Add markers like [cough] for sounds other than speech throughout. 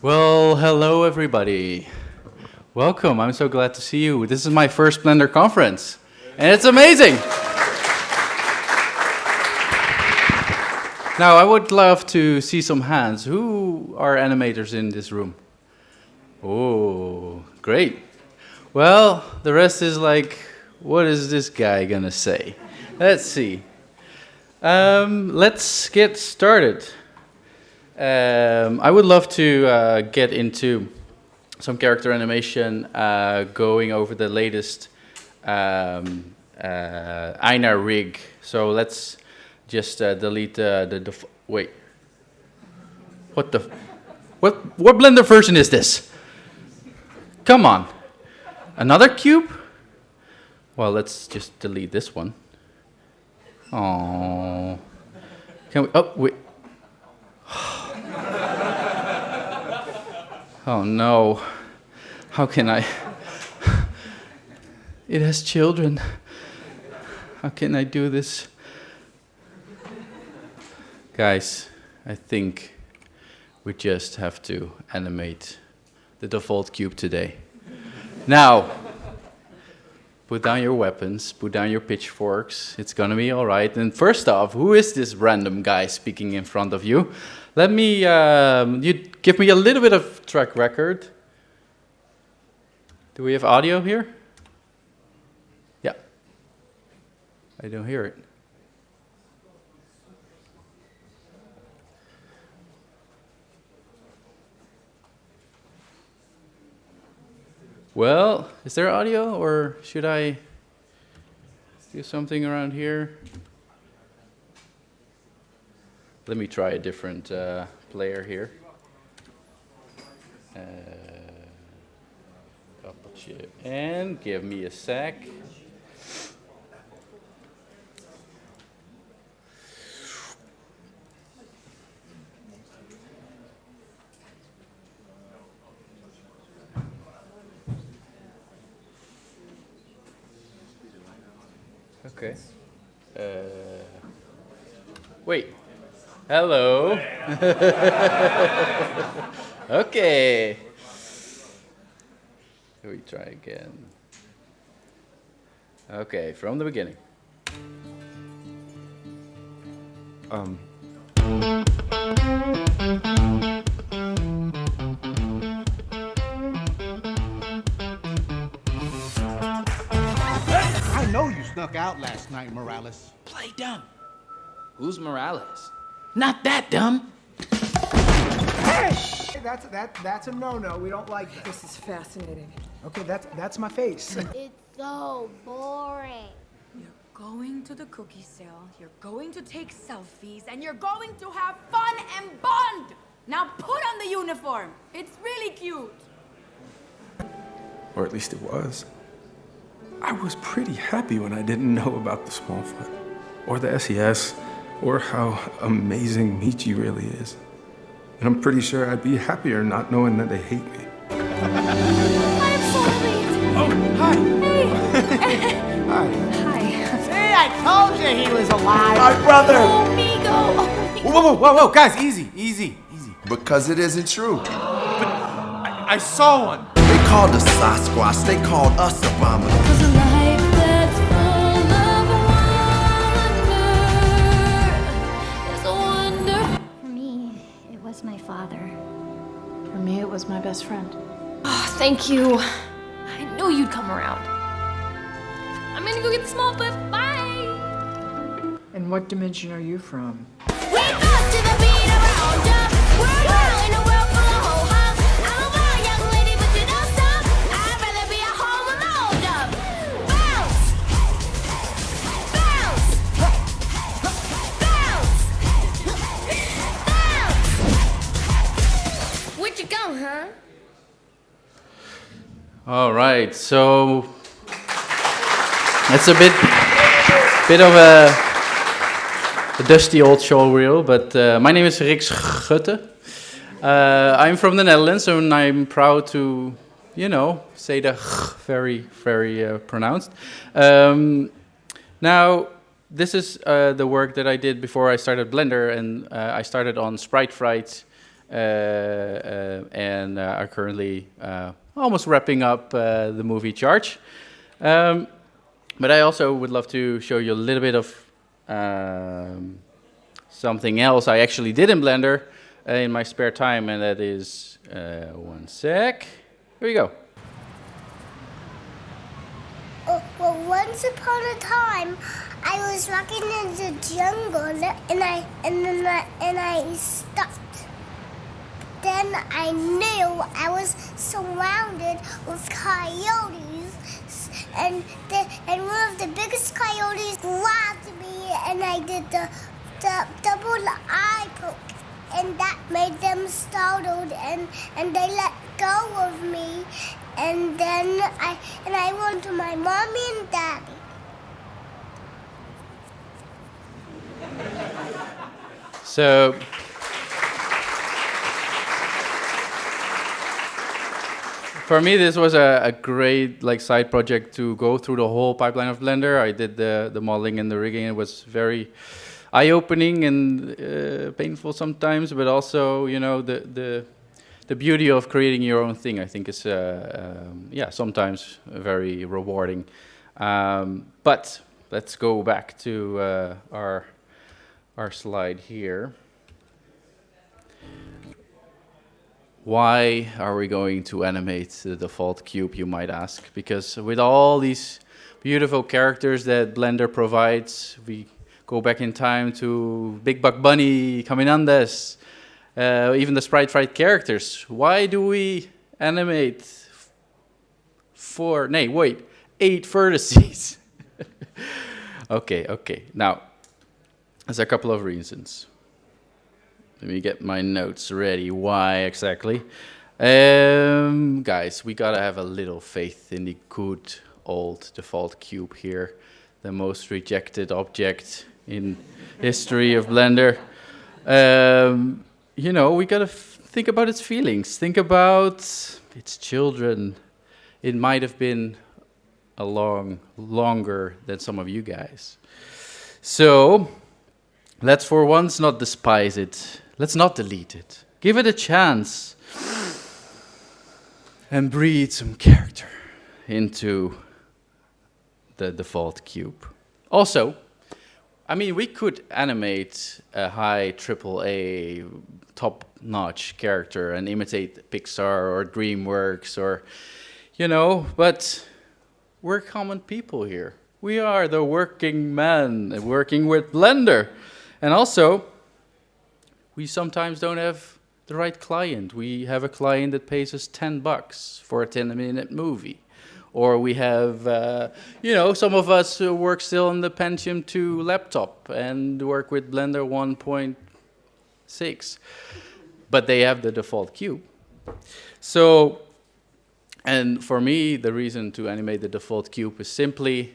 Well, hello everybody. Welcome. I'm so glad to see you. This is my first Blender conference, and it's amazing. Now, I would love to see some hands. Who are animators in this room? Oh, great. Well, the rest is like, what is this guy gonna say? Let's see. Um, let's get started. Um, I would love to uh, get into some character animation, uh, going over the latest um, uh, Einar rig. So let's just uh, delete the, the wait. What the, what, what Blender version is this? Come on, another cube? Well, let's just delete this one. Oh, can we, oh, wait. [laughs] Oh no, how can I? [laughs] It has children. How can I do this? Guys, I think we just have to animate the default cube today. Now, put down your weapons, put down your pitchforks, it's gonna be all right. And first off, who is this random guy speaking in front of you? Let me, um, you give me a little bit of track record. Do we have audio here? Yeah. I don't hear it. Well, is there audio or should I do something around here? Let me try a different uh, player here. Uh, and give me a sec. Okay. Uh, wait. Hello. [laughs] okay. We try again. Okay, from the beginning. Um. I know you snuck out last night, Morales. Play dumb. Who's Morales? Not that dumb. Hey! That's that that's a no-no. We don't like that. This is fascinating. Okay, that's that's my face. [laughs] it's so boring. You're going to the cookie sale, you're going to take selfies, and you're going to have fun and bond! Now put on the uniform. It's really cute. Or at least it was. I was pretty happy when I didn't know about the Smallfoot, or the SES, or how amazing Meechee really is. And I'm pretty sure I'd be happier not knowing that they hate me. I'm sorry. Oh, hi. Hey. [laughs] hi. Hi. See, I told you he was alive. My brother! Oh, Migo. Oh, Migo. Whoa, whoa, whoa, whoa, guys, easy, easy, easy. Because it isn't true. I, I saw one. They called us Sasquatch, they called us Abominable. Was my best friend. Oh, thank you. I knew you'd come around. I'm gonna go get the small flip. Bye! And what dimension are you from? All right, so it's a bit, bit of a, a dusty old show reel, but uh, my name is Rik Schutte. Uh, I'm from the Netherlands, and I'm proud to, you know, say the very, very uh, pronounced. Um, now, this is uh, the work that I did before I started Blender, and uh, I started on Sprite Fright uh, and are currently almost wrapping up uh, the movie Charge. Um, but I also would love to show you a little bit of um, something else I actually did in Blender uh, in my spare time, and that is uh, one sec. Here we go. Oh, well, once upon a time, I was walking in the jungle, and I and then I, and I stopped. Then I knew I was surrounded with coyotes, and the, and one of the biggest coyotes grabbed me, and I did the the double eye poke, and that made them startled, and and they let go of me, and then I and I went to my mommy and daddy. So for me, this was a, a great like side project to go through the whole pipeline of Blender. I did the the modeling and the rigging. It was very eye-opening and uh, painful sometimes, but also you know the the the beauty of creating your own thing. I think is uh, um, yeah sometimes very rewarding. Um, but let's go back to uh, our our slide here. Why are we going to animate the default cube, you might ask? Because with all these beautiful characters that Blender provides, we go back in time to Big Buck Bunny, Caminandes, uh, even the Sprite Fright characters. Why do we animate four, nay, wait, eight vertices? [laughs] okay, okay. Now, there's a couple of reasons. Let me get my notes ready. Why exactly? Um, guys, we gotta have a little faith in the good old default cube here. The most rejected object in history of Blender. Um, you know, we gotta think about its feelings. Think about its children. It might have been a long, longer than some of you guys. So, let's for once not despise it. Let's not delete it. Give it a chance. And breathe some character into the default cube. Also, I mean, we could animate a high AAA top-notch character and imitate Pixar or DreamWorks or, you know, but we're common people here. We are the working men working with Blender. And also, we sometimes don't have the right client. We have a client that pays us 10 bucks for a 10 minute movie. Or we have, uh, you know, some of us work still on the Pentium 2 laptop and work with Blender 1.6. But they have the default cube. So, and for me, the reason to animate the default cube is simply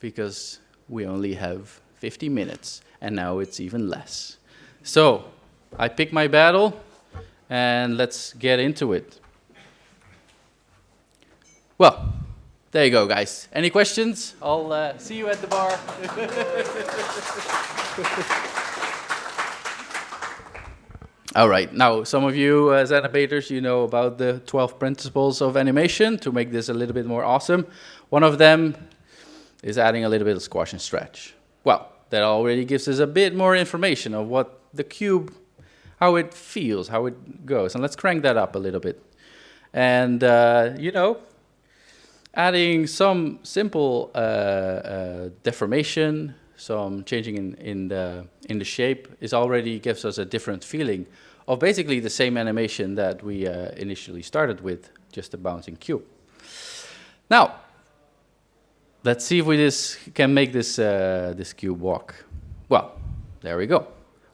because we only have 50 minutes, and now it's even less. So, I pick my battle, and let's get into it. Well, there you go, guys. Any questions? I'll uh, see you at the bar. [laughs] All right, now some of you as animators, you know about the 12 principles of animation to make this a little bit more awesome. One of them is adding a little bit of squash and stretch. Well, that already gives us a bit more information of what the cube, how it feels, how it goes. And let's crank that up a little bit. And, uh, you know, adding some simple uh, uh, deformation, some changing in, in, the, in the shape is already gives us a different feeling of basically the same animation that we uh, initially started with, just a bouncing cube. Now, let's see if we this can make this, uh, this cube walk. Well, there we go,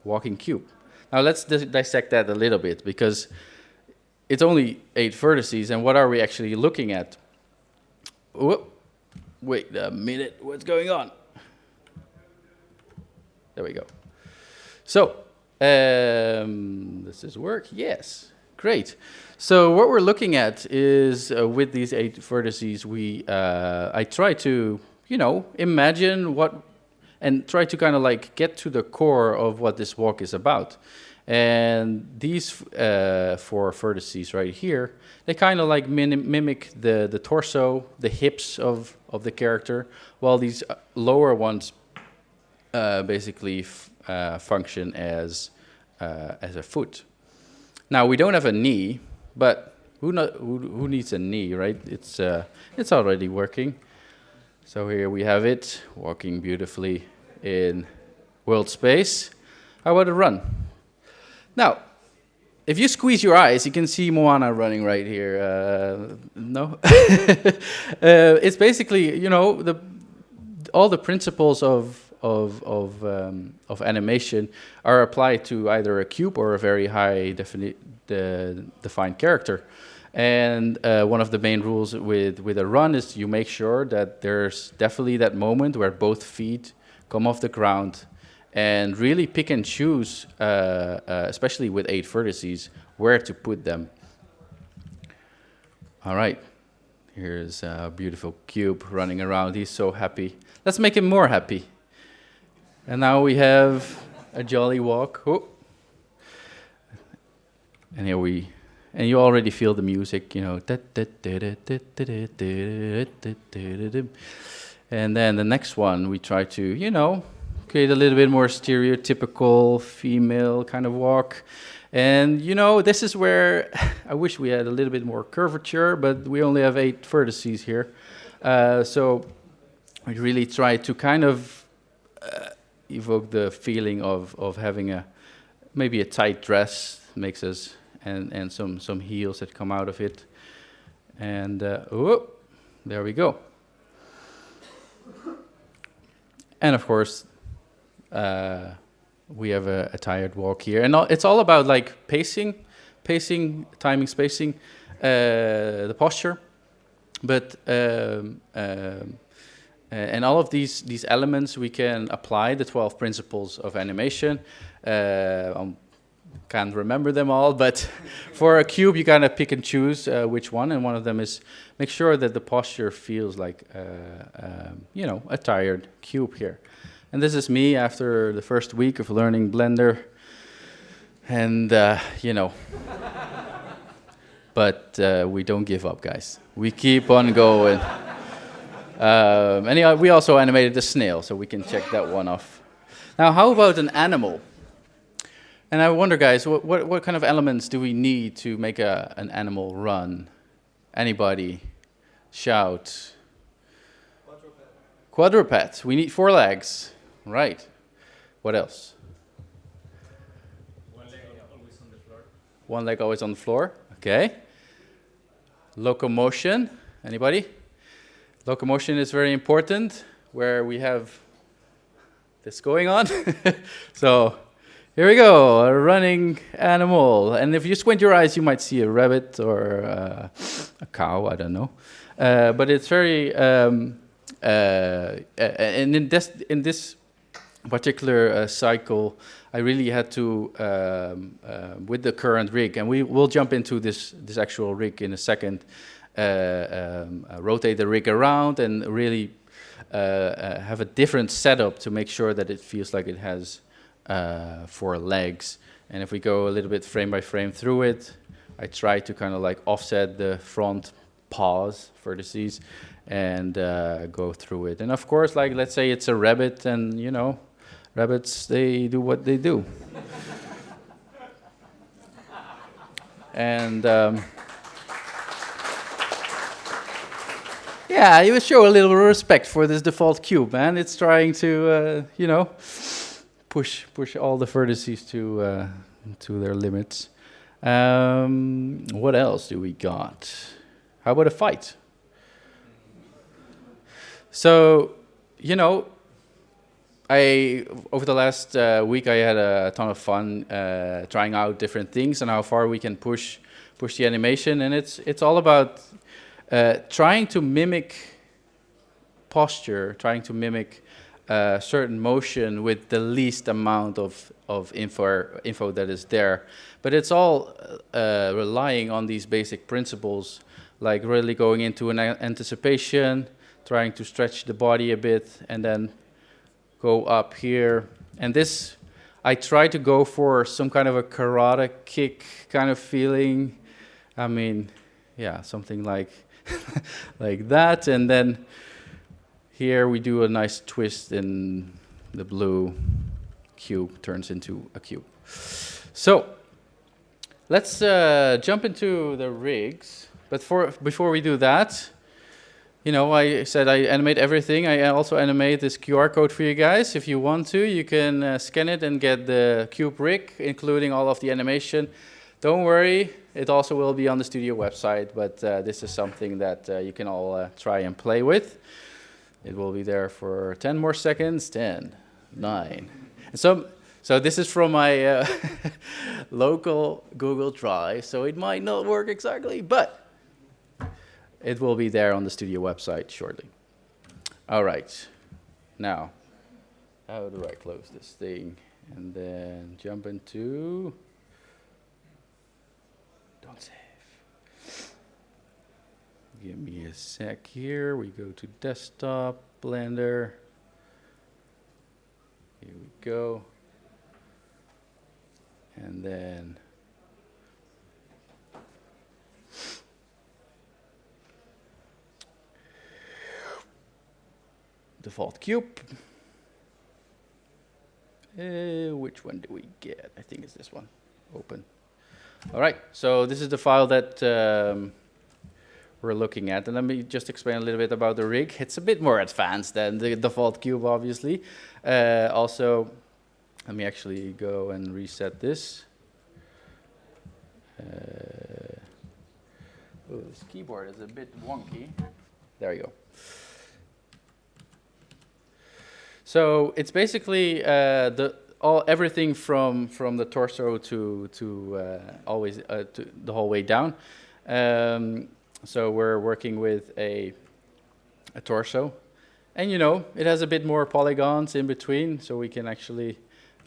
walking cube. Now let's dissect that a little bit because it's only eight vertices and what are we actually looking at? Whoop. Wait a minute, what's going on? There we go. So, um, does this work? Yes, great. So what we're looking at is uh, with these eight vertices, we uh, I try to, you know, imagine what, and try to kind of like get to the core of what this walk is about. And these uh, four vertices right here, they kind of like mim mimic the, the torso, the hips of, of the character, while these uh, lower ones uh, basically uh, function as, uh, as a foot. Now, we don't have a knee, but who, no who, who needs a knee, right? It's, uh, it's already working. So here we have it, walking beautifully in world space. How about a run? Now, if you squeeze your eyes, you can see Moana running right here. Uh, no? [laughs] uh, it's basically, you know, the, all the principles of, of, of, um, of animation are applied to either a cube or a very high defini the defined character. And uh, one of the main rules with, with a run is you make sure that there's definitely that moment where both feet come off the ground and really pick and choose, uh, uh, especially with eight vertices, where to put them. All right, here's a beautiful cube running around. He's so happy. Let's make him more happy. And now we have a jolly walk. Oh. And here we, and you already feel the music, you know. And then the next one, we try to, you know, create a little bit more stereotypical female kind of walk. And you know, this is where I wish we had a little bit more curvature, but we only have eight vertices here. Uh, so we really try to kind of uh, evoke the feeling of, of having a maybe a tight dress makes us and, and some, some heels that come out of it. And uh, oh, there we go. And of course, uh, we have a, a, tired walk here. And it's all about like pacing, pacing, timing, spacing, uh, the posture. But, um, um, and all of these, these elements, we can apply the 12 principles of animation. Uh, um, can't remember them all, but [laughs] for a cube, you kind of pick and choose uh, which one, and one of them is make sure that the posture feels like, uh, um, you know, a tired cube here. And this is me after the first week of learning Blender. And, uh, you know, but uh, we don't give up, guys. We keep on going. Um, and we also animated the snail, so we can check that one off. Now, how about an animal? And I wonder, guys, what, what, what kind of elements do we need to make a, an animal run? Anybody? Shout. Quadruped. Quadruped. We need four legs. Right. What else? One leg always on the floor. One leg always on the floor. Okay. Locomotion. Anybody? Locomotion is very important where we have this going on. [laughs] so here we go, a running animal. And if you squint your eyes, you might see a rabbit or uh, a cow, I don't know. Uh, but it's very, um, uh, and in this, in this particular uh, cycle, I really had to, um, uh, with the current rig, and we will jump into this, this actual rig in a second, uh, um, rotate the rig around and really have a different setup to make sure that it feels like it has four legs. And if we go a little bit frame by frame through it, I try to kind of like offset the front paws vertices and uh, go through it. And of course, like let's say it's a rabbit, and you know, rabbits they do what they do. [laughs] and um, yeah, you show a little respect for this default cube, man. It's trying to, uh, you know, push push all the vertices to uh, to their limits. Um, what else do we got? How about a fight? So, you know, I over the last uh, week I had a ton of fun uh, trying out different things and how far we can push push the animation, and it's it's all about uh, trying to mimic posture, trying to mimic uh, certain motion with the least amount of of info info that is there, but it's all uh, relying on these basic principles, like really going into an anticipation, trying to stretch the body a bit, and then go up here. And this, I try to go for some kind of a karate kick kind of feeling. I mean, yeah, something like [laughs] like that. And then here we do a nice twist and the blue cube turns into a cube. So let's uh, jump into the rigs. But for, before we do that, you know, I said I animate everything. I also animate this QR code for you guys. If you want to, you can uh, scan it and get the cube rig, including all of the animation. Don't worry, it also will be on the studio website, but uh, this is something that uh, you can all uh, try and play with. It will be there for 10 more seconds, 10, 9. And so, so this is from my uh, [laughs] local Google Drive, so it might not work exactly, but it will be there on the studio website shortly. All right, now, how do I close this thing? And then jump into, don't save. Give me a sec here. We go to desktop, Blender. Here we go. And then default cube. Uh, which one do we get? I think it's this one. Open. All right, so this is the file that um, we're looking at. And let me just explain a little bit about the rig. It's a bit more advanced than the default cube, obviously. Uh, also, let me actually go and reset this. Uh, oh, this keyboard is a bit wonky. There you go. So it's basically uh, the all everything from from the torso to to uh, always uh, to the whole way down. Um, so we're working with a a torso, and you know it has a bit more polygons in between, so we can actually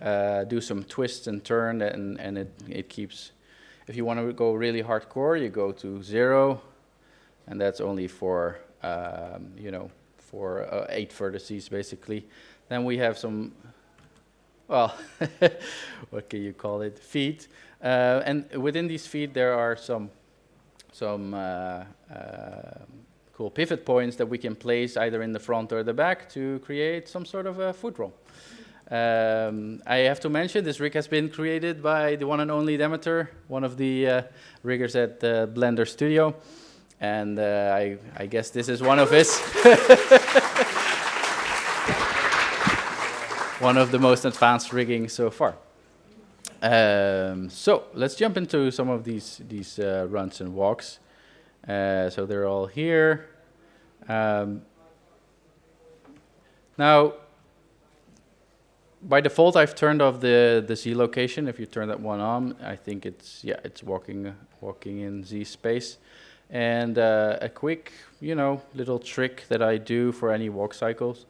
uh, do some twists and turn, and and it it keeps. If you want to go really hardcore, you go to zero, and that's only for um, you know for uh, eight vertices basically. Then we have some, well, [laughs] what can you call it, feet. Uh, and within these feet there are some, some uh, uh, cool pivot points that we can place either in the front or the back to create some sort of a foot roll. Um, I have to mention this rig has been created by the one and only Demeter, one of the uh, riggers at Blender Studio. And uh, I, I guess this is one of his. [laughs] one of the most advanced rigging so far. Um, so let's jump into some of these these uh, runs and walks. Uh, so they're all here. Um, now, by default, I've turned off the the Z location. If you turn that one on, I think it's yeah, it's walking walking in Z space. And uh, a quick, you know, little trick that I do for any walk cycles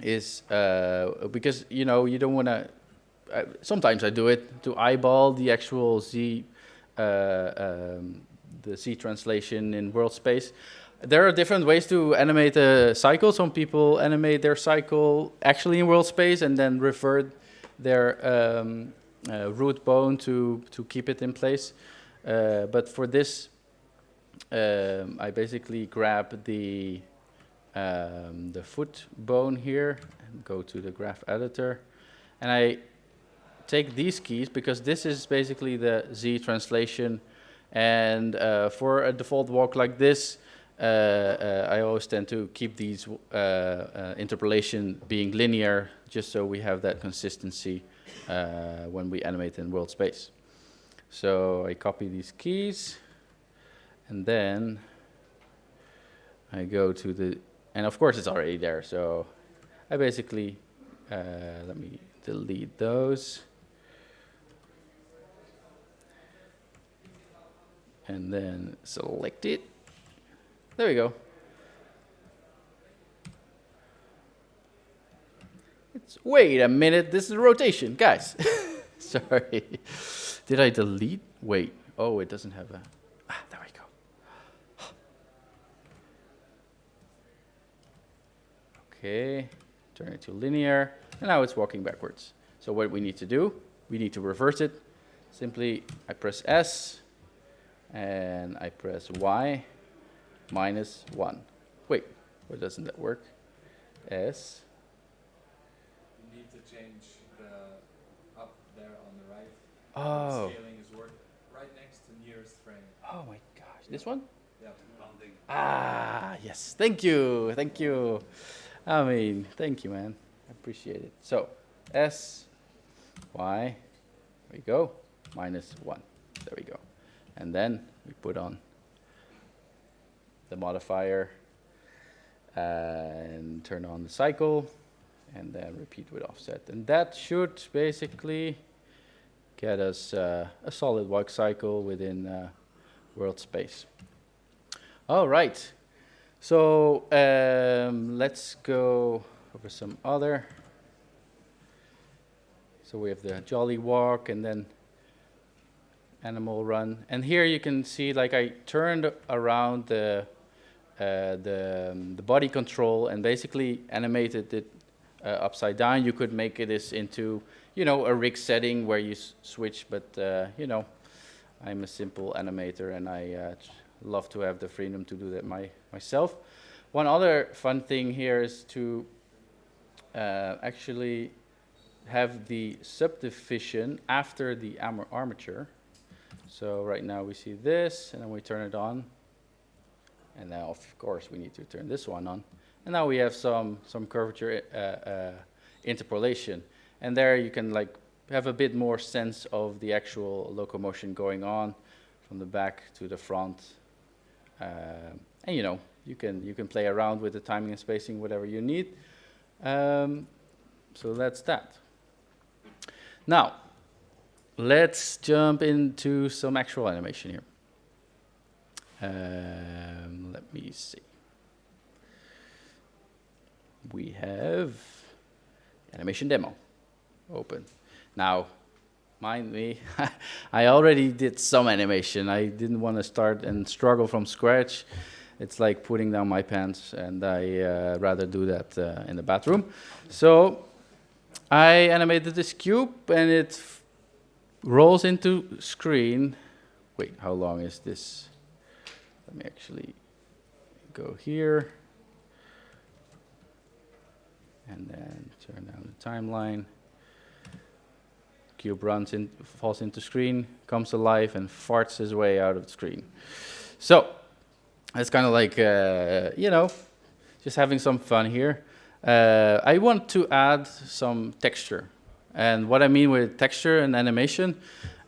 is uh, because you know you don't want to. Uh, sometimes I do it to eyeball the actual Z, uh, um, the Z translation in world space. There are different ways to animate a cycle. Some people animate their cycle actually in world space and then revert their um, uh, root bone to to keep it in place. Uh, but for this, um, I basically grab the um, the foot bone here and go to the graph editor. And I take these keys because this is basically the Z translation. And uh, for a default walk like this, uh, uh, I always tend to keep these uh, uh, interpolation being linear just so we have that consistency when we animate in world space. So I copy these keys and then I go to the and of course, it's already there. So I basically, let me delete those. And then select it. There we go. It's, wait a minute, this is a rotation, guys. [laughs] Sorry. Did I delete? Wait. Oh, it doesn't have a. Ah, there we go. okay, turn it to linear, and now it's walking backwards. So what we need to do, we need to reverse it. Simply, I press S, and I press Y, minus 1. Wait, why doesn't that work? S, You need to change the up there on the right. Oh. The scaling is work right next to nearest frame. Oh my gosh, this one? Yeah, rounding. Ah, yes. Thank you. Thank you. I mean, thank you, man. I appreciate it. So, S, Y, there we go, minus 1. There we go. And then we put on the modifier and turn on the cycle and then repeat with offset. And that should basically get us uh, a solid walk cycle within uh, world space. All right. So um, let's go over some other. So we have the jolly walk and then animal run. And here you can see like I turned around the uh, the, um, the body control and basically animated it uh, upside down. You could make this into, you know, a rig setting where you switch, but, uh, you know, I'm a simple animator and I uh, love to have the freedom to do that my, myself. One other fun thing here is to uh, actually have the subdivision after the armature. So right now we see this, and then we turn it on. And now, of course, we need to turn this one on. And now we have some, some curvature uh, uh, interpolation. And there you can like have a bit more sense of the actual locomotion going on from the back to the front. Uh, and you know, you can, you can play around with the timing and spacing, whatever you need. Um, so that's that. Now, let's jump into some actual animation here. Um, let me see. We have animation demo open. Now, mind me, [laughs] I already did some animation. I didn't want to start and struggle from scratch. It's like putting down my pants, and I uh, rather do that uh, in the bathroom. So I animated this cube, and it rolls into screen. Wait, how long is this? Let me actually go here. And then turn down the timeline. Cube runs in, falls into screen, comes alive, and farts his way out of the screen. So, it's kind of like, uh, you know, just having some fun here. Uh, I want to add some texture. And what I mean with texture and animation,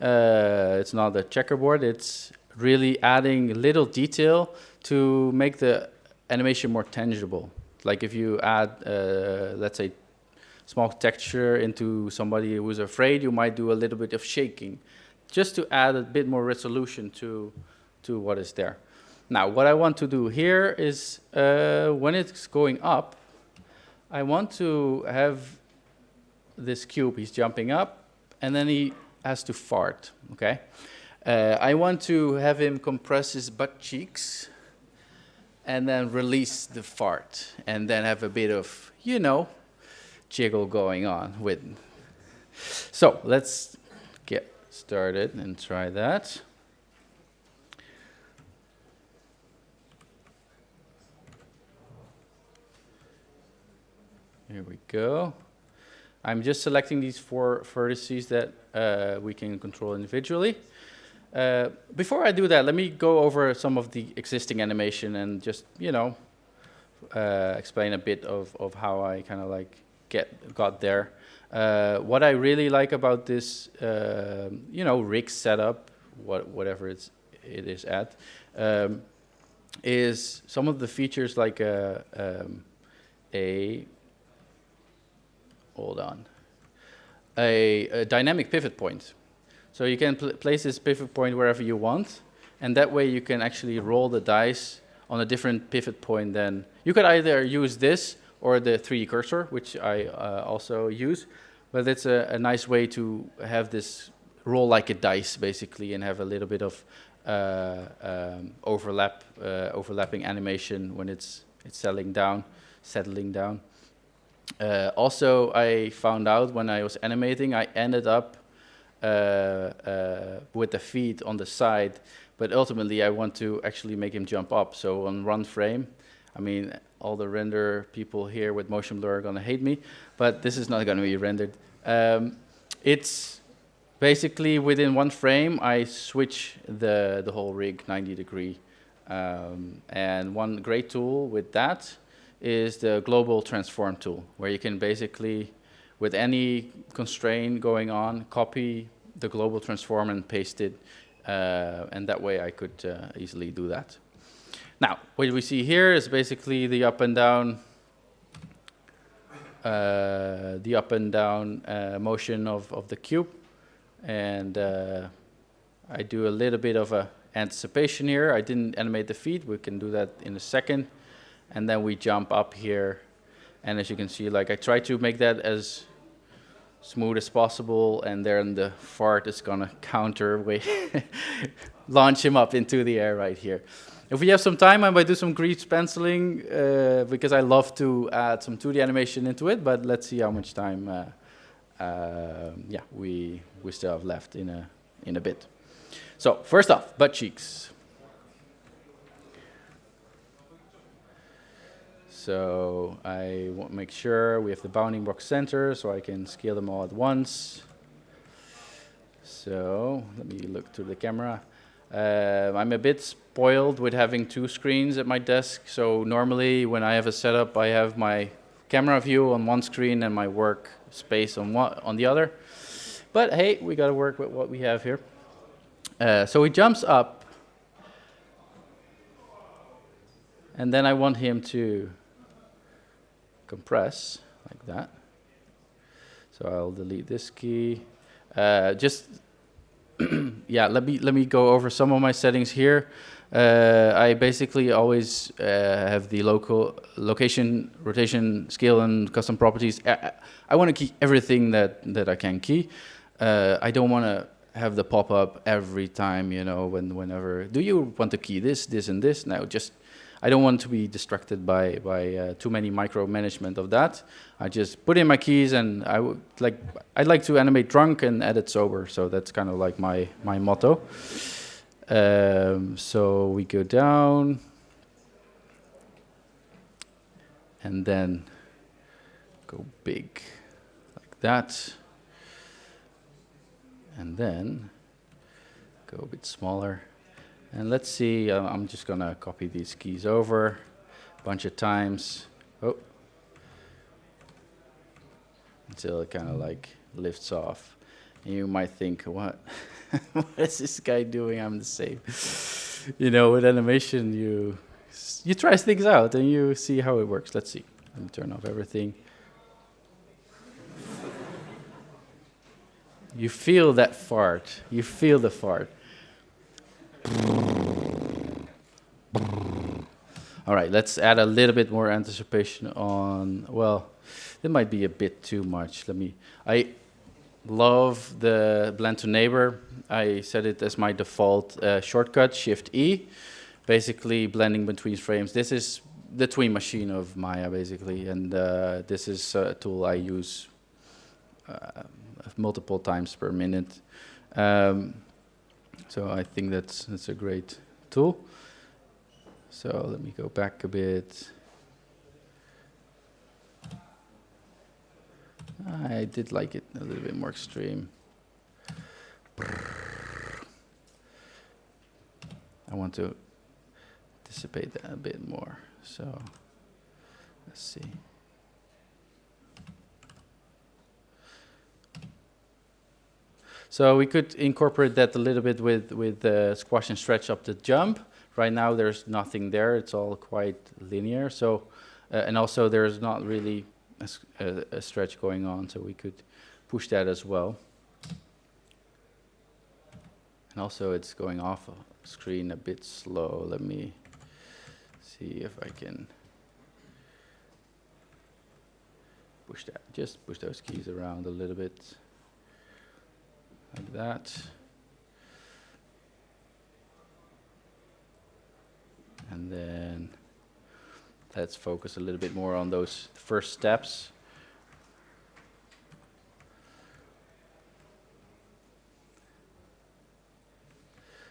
uh, it's not a checkerboard, it's really adding little detail to make the animation more tangible. Like if you add, uh, let's say, small texture into somebody who's afraid, you might do a little bit of shaking, just to add a bit more resolution to, to what is there. Now, what I want to do here is, uh, when it's going up, I want to have this cube, he's jumping up, and then he has to fart, okay? Uh, I want to have him compress his butt cheeks and then release the fart and then have a bit of, you know, jiggle going on with. So let's get started and try that. Here we go. I'm just selecting these four vertices that uh, we can control individually. Uh, before I do that, let me go over some of the existing animation and just, you know, uh, explain a bit of, of how I kind of like get got there. Uh, what I really like about this, uh, you know, rig setup, what, whatever it's, it is at, um, is some of the features like a, um, a hold on, a, a dynamic pivot point. So you can pl place this pivot point wherever you want, and that way you can actually roll the dice on a different pivot point than, you could either use this or the 3D cursor, which I uh, also use, but it's a, a, nice way to have this roll like a dice, basically, and have a little bit of uh, um, overlap, uh, overlapping animation when it's, it's settling down, settling down. Uh, also, I found out when I was animating, I ended up uh, uh, with the feet on the side, but ultimately I want to actually make him jump up. So on one frame, I mean, all the render people here with motion blur are gonna hate me, but this is not gonna be rendered. Um, it's basically within one frame, I switch the, the whole rig 90 degree. Um, and one great tool with that is the global transform tool, where you can basically, with any constraint going on, copy the global transform and paste it. Uh, and that way I could uh, easily do that. Now, what we see here is basically the up and down, uh, the up and down uh, motion of, of the cube. And uh, I do a little bit of a anticipation here. I didn't animate the feet. We can do that in a second. And then we jump up here. And as you can see, like I try to make that as smooth as possible. And then the fart is going to counter, [laughs] launch him up into the air right here. If we have some time, I might do some grease penciling uh, because I love to add some 2D animation into it. But let's see how much time uh, uh, yeah, we, we still have left in a, in a bit. So first off, butt cheeks. So I want to make sure we have the bounding box center so I can scale them all at once. So let me look to the camera. Uh, I'm a bit spoiled with having two screens at my desk. So normally when I have a setup, I have my camera view on one screen and my work space on one on the other. But hey, we got to work with what we have here. Uh, so he jumps up, and then I want him to compress like that. So I'll delete this key. Uh, just [clears throat] yeah, let me let me go over some of my settings here. Uh, I basically always uh, have the local location, rotation, scale, and custom properties. I, I want to key everything that that I can key. Uh, I don't want to have the pop up every time, you know, when whenever. Do you want to key this, this, and this? Now just I don't want to be distracted by by uh, too many micromanagement of that. I just put in my keys, and I would like I'd like to animate drunk and edit sober. So that's kind of like my my motto. Um, so we go down, and then go big like that, and then go a bit smaller. And let's see, uh, I'm just gonna copy these keys over a bunch of times. Oh. Until it kind of like lifts off. And you might think, what? [laughs] what is this guy doing? I'm the same. you know, with animation, you you try things out and you see how it works. Let's see. Let me turn off everything. You feel that fart. You feel the fart. All right, let's add a little bit more anticipation on, well, it might be a bit too much. Let me, I love the blend to neighbor. I set it as my default uh, shortcut, Shift E, basically blending between frames. This is the tween machine of Maya, basically, and uh, this is a tool I use uh, multiple times per minute. Um, so I think that's, that's a great tool. So let me go back a bit. I did like it a little bit more extreme. I want to dissipate that a bit more. So let's see. So we could incorporate that a little bit with, with the squash and stretch up the jump. Right now there's nothing there, it's all quite linear. So, uh, and also there's not really a, a, a, stretch going on, so we could push that as well. And also it's going off screen a bit slow. Let me see if I can push that, just push those keys around a little bit like that. And then let's focus a little bit more on those first steps.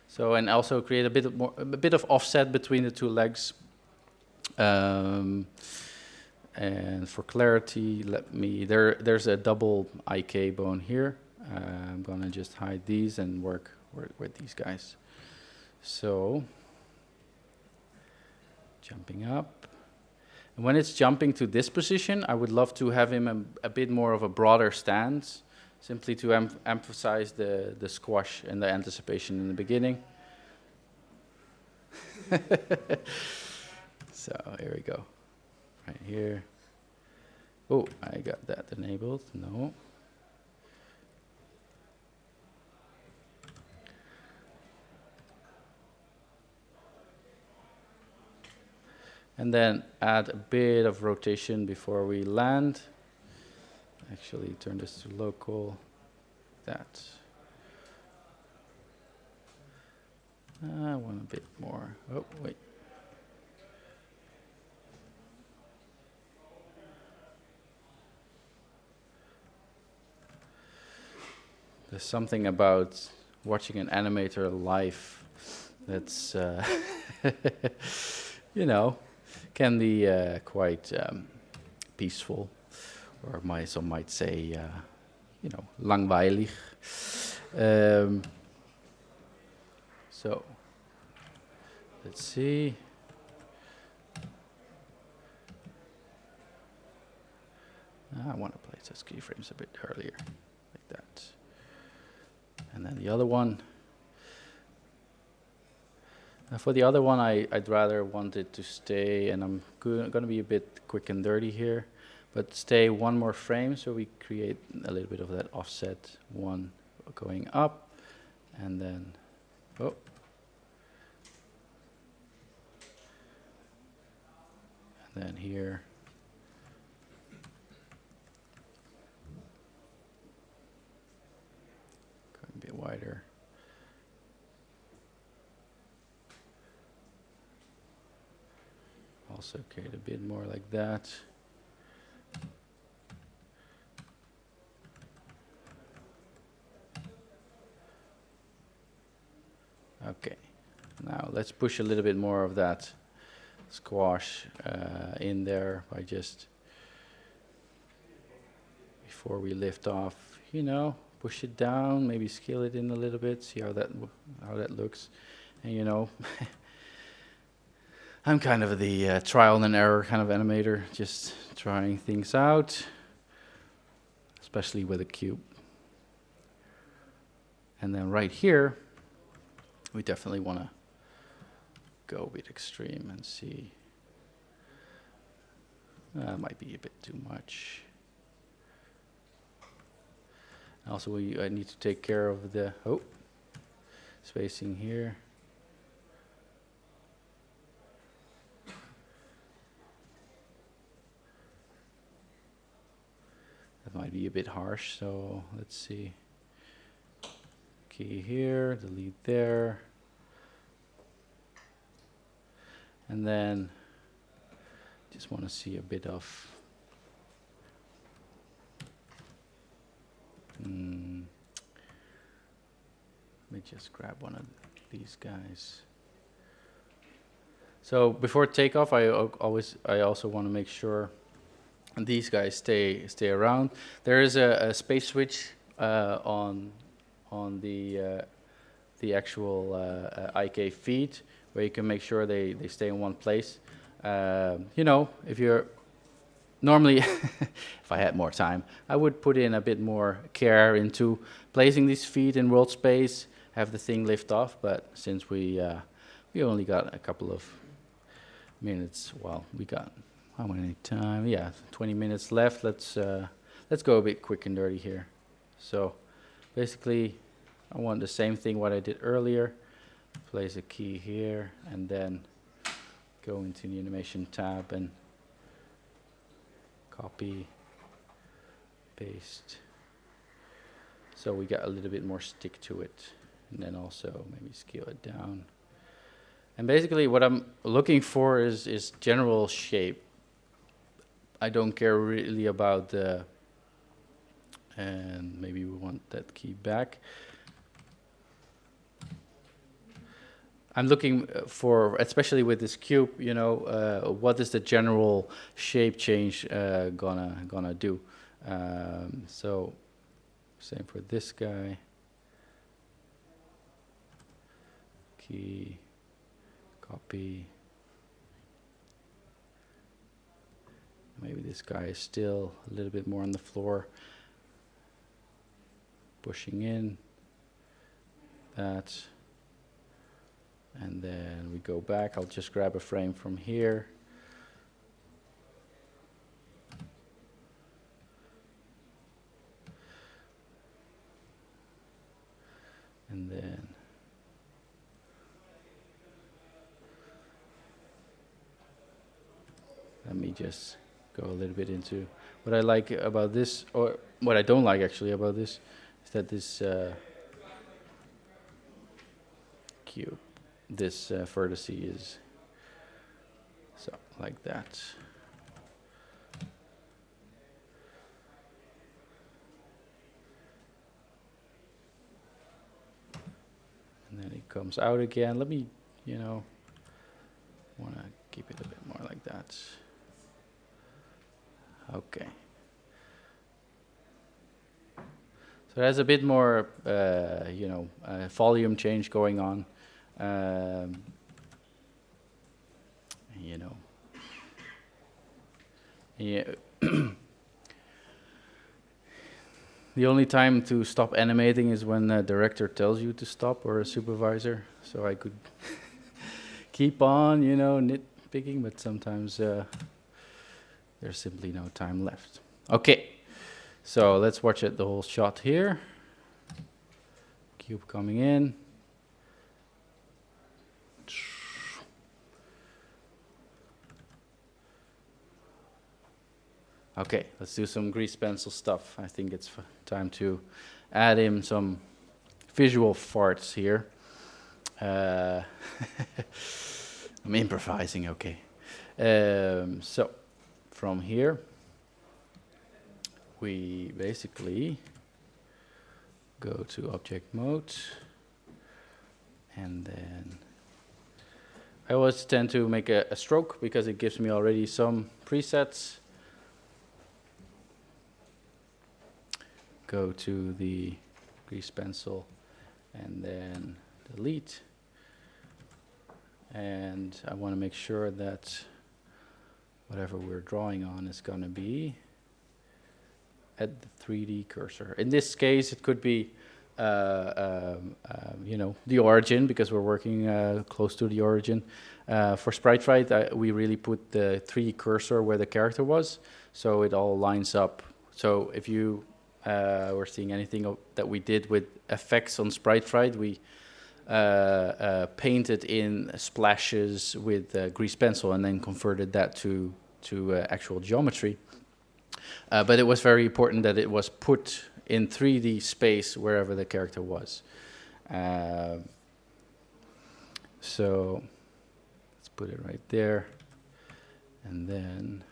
So, and also create a bit of more, a bit of offset between the two legs. Um, and for clarity, let me, there, there's a double IK bone here. Uh, I'm gonna just hide these and work work with these guys. So, jumping up. And when it's jumping to this position, I would love to have him a, a bit more of a broader stance, simply to em emphasize the, the squash and the anticipation in the beginning. [laughs] so here we go, right here. Oh, I got that enabled, no. And then add a bit of rotation before we land. Actually turn this to local, that. I want a bit more, oh wait. There's something about watching an animator live that's, uh, [laughs] you know, can be uh, quite um, peaceful, or my, some might say, uh, you know, langweilig. Um, so, let's see. I want to place those keyframes a bit earlier, like that. And then the other one. For the other one, I, I'd rather want it to stay, and I'm going to be a bit quick and dirty here, but stay one more frame so we create a little bit of that offset one going up, and then, oh. And then here. A bit wider. Also create a bit more like that. Okay, now let's push a little bit more of that squash uh, in there by just before we lift off, you know, push it down, maybe scale it in a little bit, see how that how that looks, and you know, [laughs] I'm kind of the uh, trial and error kind of animator, just trying things out, especially with a cube. And then right here, we definitely want to go a bit extreme and see. That might be a bit too much. Also, we I need to take care of the oh spacing here. Might be a bit harsh, so let's see. Key here, delete there. And then just want to see a bit of mm, let me just grab one of these guys. So before takeoff, I always I also want to make sure these guys stay stay around. There is a, a space switch uh, on on the uh, the actual uh, IK feed where you can make sure they, they stay in one place. Um, you know, if you're normally, [laughs] if I had more time, I would put in a bit more care into placing these feet in world space, have the thing lift off. But since we uh, we only got a couple of minutes, well, we got how many time? Yeah, 20 minutes left. Let's uh, let's go a bit quick and dirty here. So basically, I want the same thing what I did earlier. Place a key here and then go into the animation tab and copy, paste. So we got a little bit more stick to it. And then also maybe scale it down. And basically what I'm looking for is, is general shape. I don't care really about the, and maybe we want that key back. I'm looking for, especially with this cube, you know, uh, what is the general shape change uh, gonna gonna do? Um, so, same for this guy. Key, copy. Maybe this guy is still a little bit more on the floor. Pushing in. That. And then we go back. I'll just grab a frame from here. And then let me just go a little bit into what I like about this, or what I don't like actually about this, is that this uh, cube, this uh, vertex is so like that. And then it comes out again. Let me, you know, want to keep it a bit more like that. Okay. So there's a bit more, uh, you know, uh, volume change going on. Um, you know. Yeah. [clears throat] the only time to stop animating is when the director tells you to stop or a supervisor. So I could [laughs] keep on, you know, nitpicking, but sometimes uh, there's simply no time left. Okay, so let's watch it the whole shot here. Cube coming in. Okay, let's do some grease pencil stuff. I think it's time to add in some visual farts here. Uh, [laughs] I'm improvising, okay. Um, so, from here, we basically go to object mode and then I always tend to make a, a stroke because it gives me already some presets. Go to the grease pencil and then delete. And I want to make sure that whatever we're drawing on is going to be at the 3D cursor. In this case, it could be, uh, um, uh, you know, the origin because we're working uh, close to the origin. Uh, for Sprite Fright, we really put the 3D cursor where the character was, so it all lines up. So if you uh, were seeing anything that we did with effects on Sprite Fright, we uh, painted in splashes with grease pencil and then converted that to to actual geometry. Uh, but it was very important that it was put in 3D space wherever the character was. Uh, so let's put it right there. And then,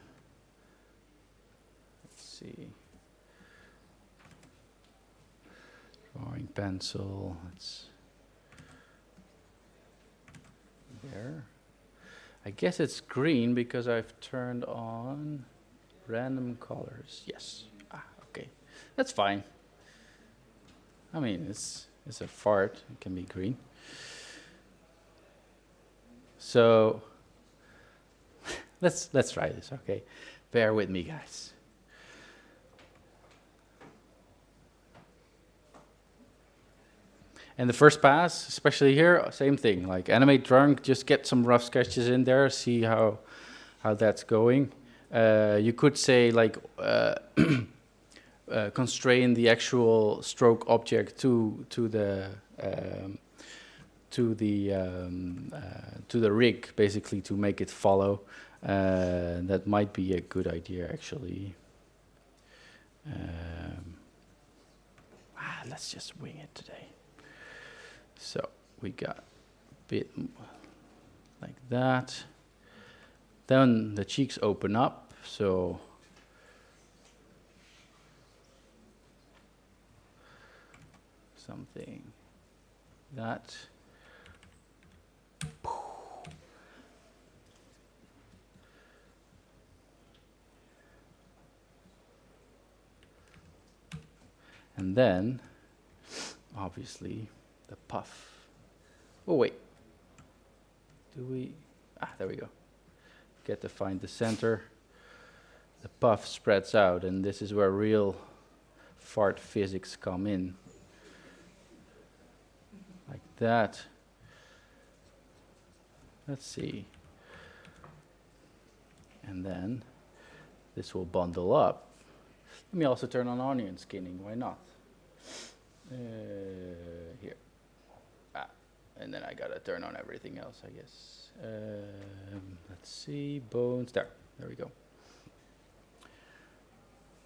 let's see. Drawing pencil, let's, there. I guess it's green because I've turned on Random colors, yes. Ah, okay, that's fine. I mean, it's it's a fart. It can be green. So [laughs] let's let's try this. Okay, bear with me, guys. And the first pass, especially here, same thing. Like animate drunk, just get some rough sketches in there, see how how that's going. Uh, you could say like uh, [clears throat] uh, constrain the actual stroke object to to the um, to the um, uh, to the rig basically to make it follow. Uh, that might be a good idea actually. Um, ah, let's just wing it today. So we got a bit like that. Then the cheeks open up. So something that. And then, obviously, the puff. Oh, wait. Do we? Ah, there we go. Get to find the center. The puff spreads out, and this is where real fart physics come in. Like that. Let's see. And then this will bundle up. Let me also turn on onion skinning, why not? Uh, here. And then I gotta turn on everything else, I guess. Um, let's see, bones, there, there we go.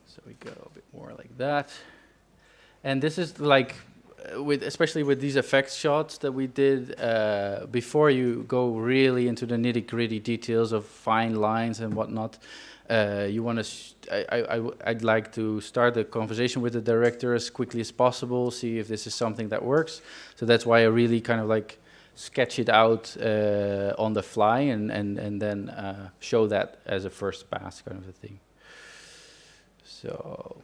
So we go a bit more like that. And this is like, with especially with these effects shots that we did, uh, before you go really into the nitty gritty details of fine lines and whatnot, uh, you want to, I, I, I'd like to start the conversation with the director as quickly as possible, see if this is something that works. So that's why I really kind of like sketch it out uh, on the fly and, and, and then uh, show that as a first pass kind of a thing. So.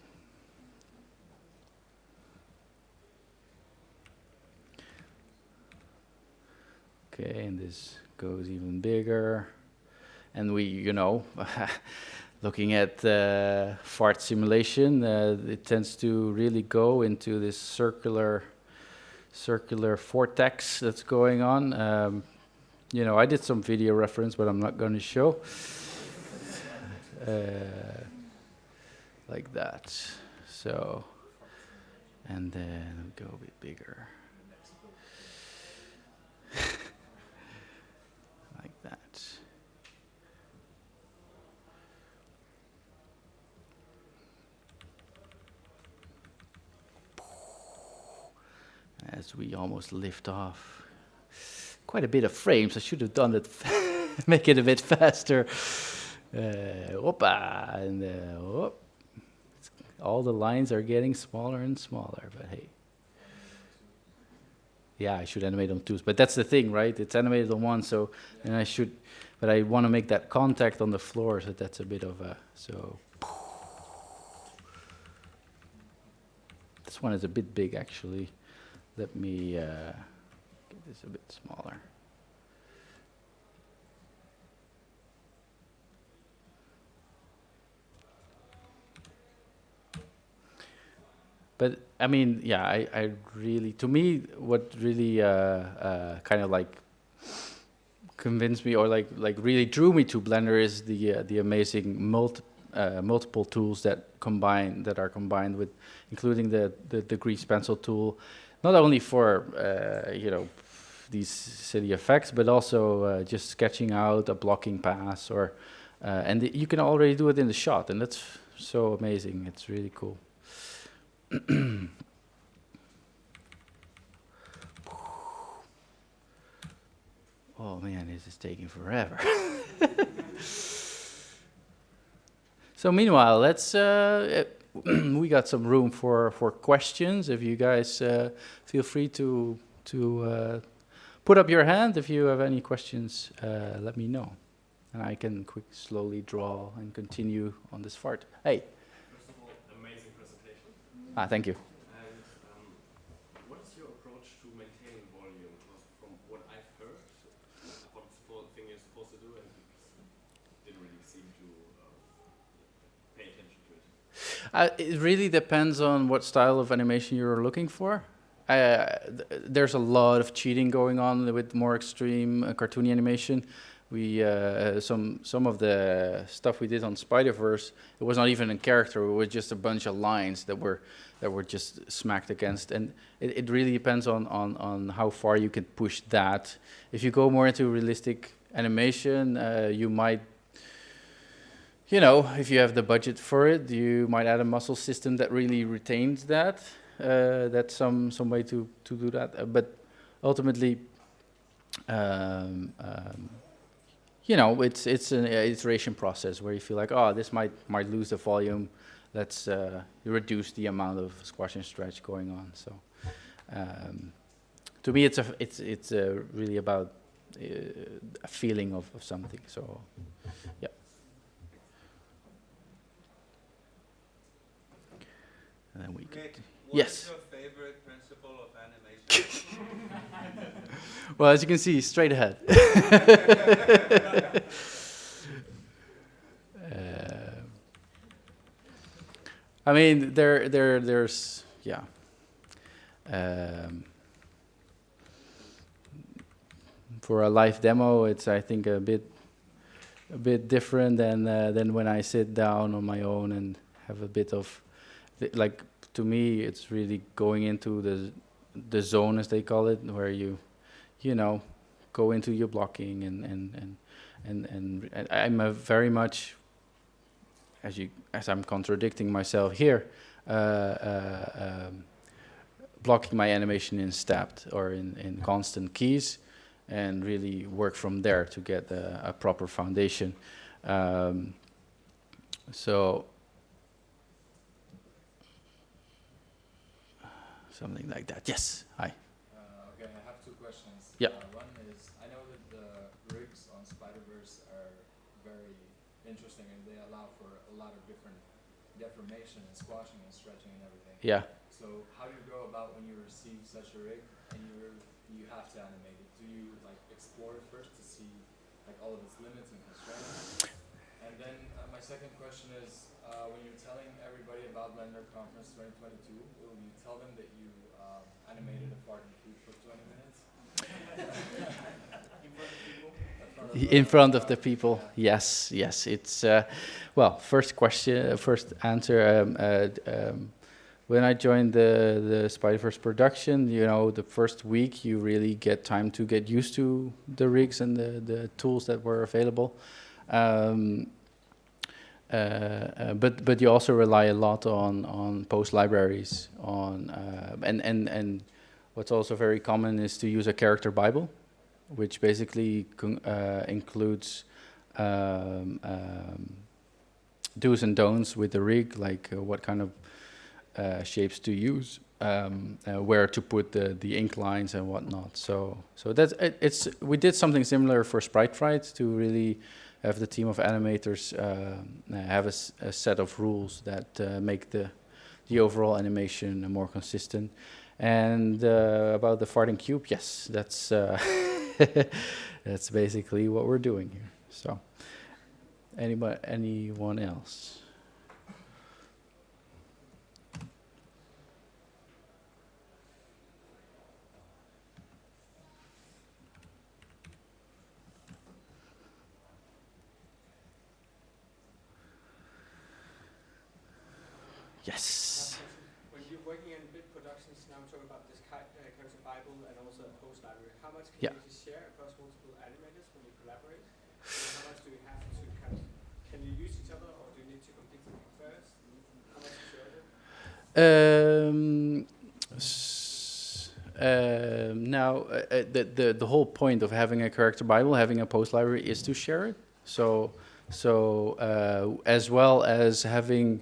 Okay, and this goes even bigger. And we, you know, [laughs] looking at uh, fart simulation, uh, it tends to really go into this circular, circular vortex that's going on. Um, you know, I did some video reference, but I'm not going to show. Uh, like that. So, and then go a bit bigger. [laughs] like that. As we almost lift off. Quite a bit of frames. I should have done it, [laughs] make it a bit faster. Uh, opa, and uh, whoop. all the lines are getting smaller and smaller, but hey. Yeah, I should animate on two, but that's the thing, right? It's animated on one, so, and I should, but I want to make that contact on the floor, so that's a bit of a, so. This one is a bit big, actually. Let me uh, get this a bit smaller. but I mean, yeah, I, I really, to me, what really uh, uh, kind of like convinced me or like like really drew me to Blender is the uh, the amazing multi, uh, multiple tools that combine that are combined with, including the the, the grease pencil tool, not only for uh, you know these silly effects, but also uh, just sketching out a blocking pass or, and the, you can already do it in the shot, and that's so amazing. It's really cool. [clears throat] oh man, this is taking forever. [laughs] so meanwhile, let's. Uh, [clears throat] we got some room for for questions. If you guys uh, feel free to to uh, put up your hand if you have any questions, uh, let me know, and I can quick slowly draw and continue on this fart. Hey. Ah, thank you. And um, what is your approach to maintaining volume? Because from what I've heard, what the thing you're supposed to do, and didn't really seem to uh, pay attention to it. Uh, it really depends on what style of animation you're looking for. Uh, th there's a lot of cheating going on with more extreme uh, cartoony animation we uh, some some of the stuff we did on Spider Verse, it was not even a character; it was just a bunch of lines that were that were just smacked against, and it, it really depends on on on how far you can push that. If you go more into realistic animation, uh, you might. You know, if you have the budget for it, you might add a muscle system that really retains that. Uh, that's some some way to to do that. Uh, but ultimately, um, um, you know, it's it's an iteration process where you feel like, oh, this might might lose the volume. Let's uh, reduce the amount of squash and stretch going on. So, um, to me, it's a it's it's uh, really about uh, a feeling of, of something. So, yeah. And then we Nick, yes. your favorite principle of animation? [laughs] well, as you can see, straight ahead. [laughs] Uh, I mean, there, there, there's, yeah. Um, for a live demo, it's I think a bit, a bit different than uh, than when I sit down on my own and have a bit of, like to me, it's really going into the the zone as they call it, where you, you know, go into your blocking and and and and and, and I'm very much as you as I'm contradicting myself here, uh, uh, um, blocking my animation in stepped or in, in constant keys, and really work from there to get a, a proper foundation. Um, so something like that. Yes. Hi. Uh, okay, I have two questions. Yeah. Uh, one is, I know that the rigs on Spider-Verse are very interesting and they allow for a lot of different deformation and squashing and stretching and everything. Yeah. So how do you go about when you receive such a rig and you you have to animate it? Do you like explore it first to see like all of its limits and constraints? And then uh, my second question is, uh, when you're telling everybody about Blender Conference 2022, will you tell them that you um, animated a Farting Cube for 20 minutes? [laughs] in front of the people yes yes it's uh, well first question first answer um, uh, um, when I joined the the Spider-Verse production you know the first week you really get time to get used to the rigs and the the tools that were available um, uh, uh, but but you also rely a lot on on pose libraries on uh, and and and what's also very common is to use a character bible which basically uh, includes um, um, do's and don'ts with the rig, like uh, what kind of uh, shapes to use, um, where to put the, the ink lines and whatnot. So, so that's it, it's we did something similar for Sprite Fright to really have the team of animators uh, have a, a, set of rules that uh, make the the overall animation more consistent. And about the farting cube, yes, that's. [laughs] That's basically what we're doing here. So, anybody, anyone else? Yes. When you're working in big productions, now I'm talking about this uh, character Bible and also a pose library. How much can Yeah. you share across multiple animators when you collaborate? And how much do you have to kind of, can you use each other or do you need to complete something first? How much you share it? Um, um, now, uh, uh, the, the the whole point of having a character bible, having a pose library, is to share it. So, so uh, as well as having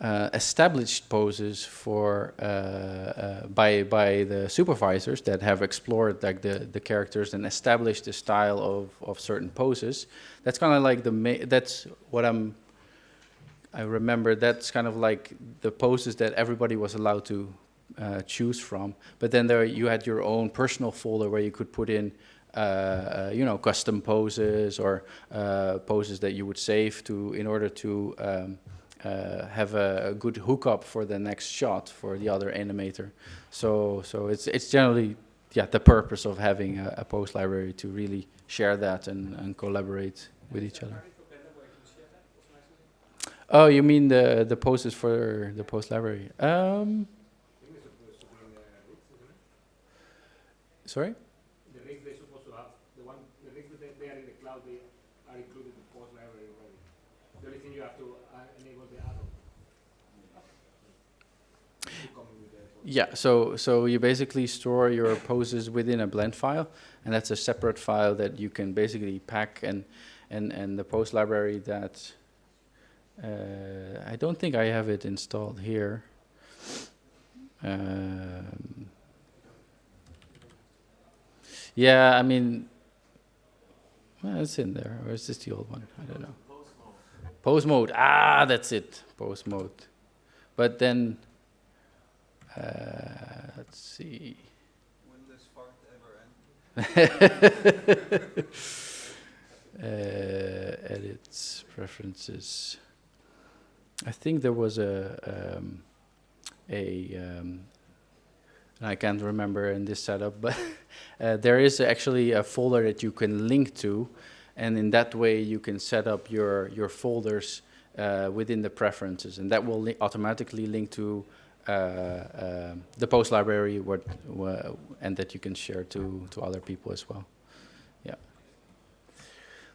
uh, established poses for uh, uh, by by the supervisors that have explored like the the characters and established the style of of certain poses. That's kind of like the that's what I'm I remember that's kind of like the poses that everybody was allowed to uh, choose from. But then there you had your own personal folder where you could put in, uh, uh, you know, custom poses or poses that you would save to in order to um, uh, have a, a, good hookup for the next shot for the other animator. So so it's it's generally yeah the purpose of having a, a pose library to really share that and, and collaborate with each other. Oh, you mean the the poses for the pose library? Um, sorry. The rigs they're supposed to have, the one, the rigs that they, they are in the cloud, they are included in the pose library already. The only thing you have to uh, enable the add-on. Yeah, so so you basically store your poses within a blend file, and that's a separate file that you can basically pack and and and the pose library that uh, I don't think I have it installed here. Um, yeah, I mean, well, it's in there, or is this the old one? I don't know. Pose mode. Ah, that's it. Pose mode. But then let's see. Will this fart ever end? [laughs] uh, edits, preferences. I think there was a um, a um, I can't remember in this setup, but [laughs] uh, there is actually a folder that you can link to, and in that way you can set up your your folders uh, within the preferences, and that will li automatically link to uh, uh, the pose library, what, wha- and that you can share to to other people as well. Yeah.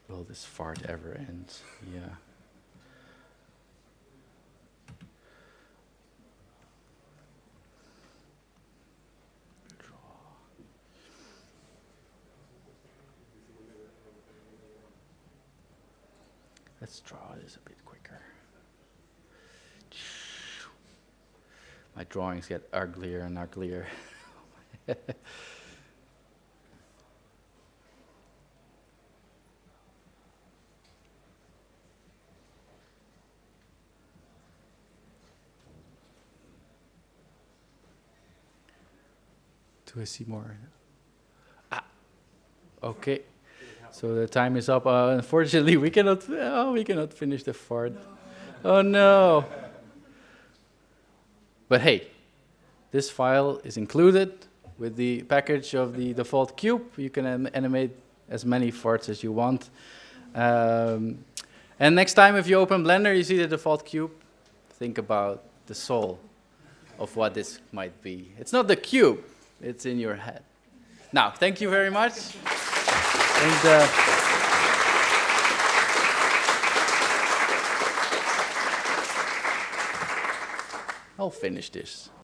Will this fart ever end? Yeah. Let's draw this a bit My drawings get uglier and uglier. Do I see more? Ah, okay. So the time is up. Uh, unfortunately, we cannot. Oh, we cannot finish the fart. Oh no. But hey, this file is included with the package of the default cube. You can animate as many farts as you want. Um, and next time, if you open Blender, you see the default cube. Think about the soul of what this might be. It's not the cube; it's in your head. Now, thank you very much. And uh, I'll finish this.